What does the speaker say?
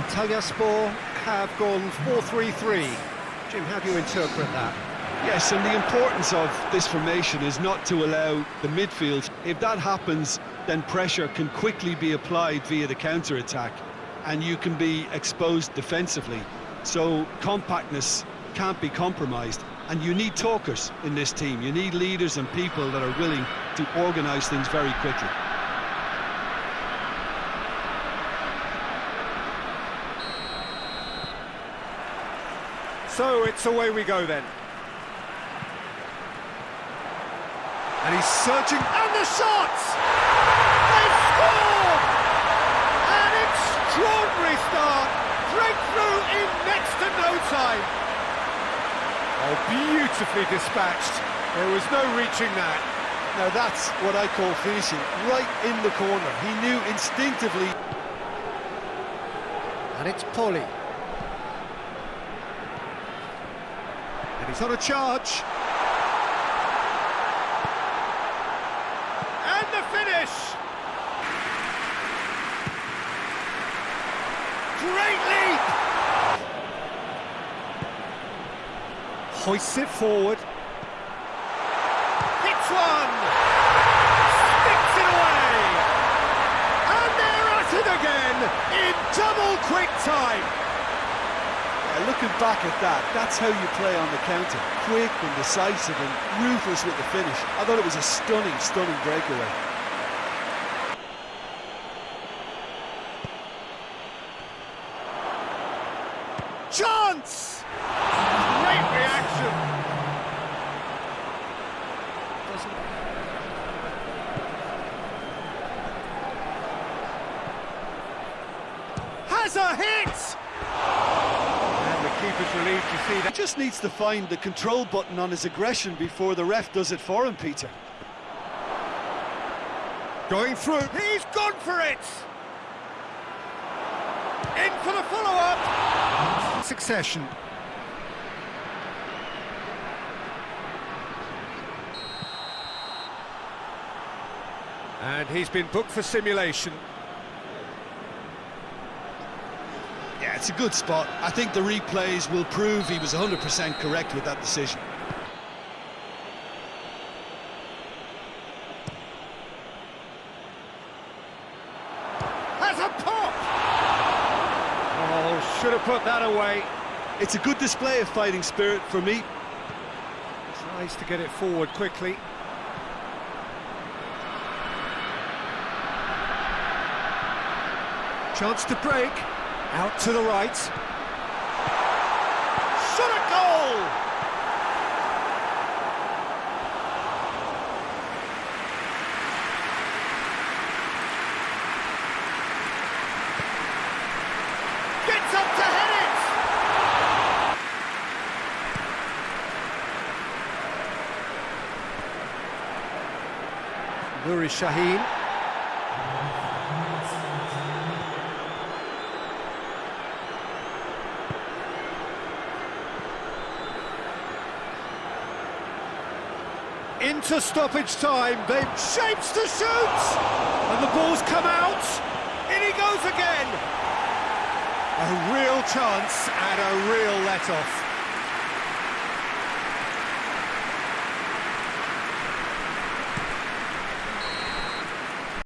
Antalyaspor have gone 4-3-3. Jim, how do you interpret that? Yes, and the importance of this formation is not to allow the midfield. If that happens, then pressure can quickly be applied via the counter-attack, and you can be exposed defensively. So compactness can't be compromised, and you need talkers in this team. You need leaders and people that are willing to organise things very quickly. So it's away we go then. And he's searching, and the shot! They scored! An extraordinary start! Breakthrough in next to no time! Oh, beautifully dispatched. There was no reaching that. Now that's what I call finishing, right in the corner. He knew instinctively. And it's Polly. He's on a charge. And the finish! Great leap! Hoists it forward. Hits one! Sticks it away! And they're at it again in double quick time! Looking back at that, that's how you play on the counter. Quick and decisive and ruthless with the finish. I thought it was a stunning, stunning breakaway. Chance! Great reaction! Has a hit! And the keeper's relieved He just needs to find the control button on his aggression before the ref does it for him, Peter. Going through. He's gone for it! In for the follow-up! Succession. And he's been booked for simulation. It's a good spot. I think the replays will prove he was 100% correct with that decision. Has a pop! Oh, should have put that away. It's a good display of fighting spirit for me. Tries to get it forward quickly. Chance to break. Out to the right. Shot a goal! Gets up to head it! Nuri Şahin. Into stoppage time, they shapes to shoot! And the ball's come out! In he goes again! A real chance and a real let-off.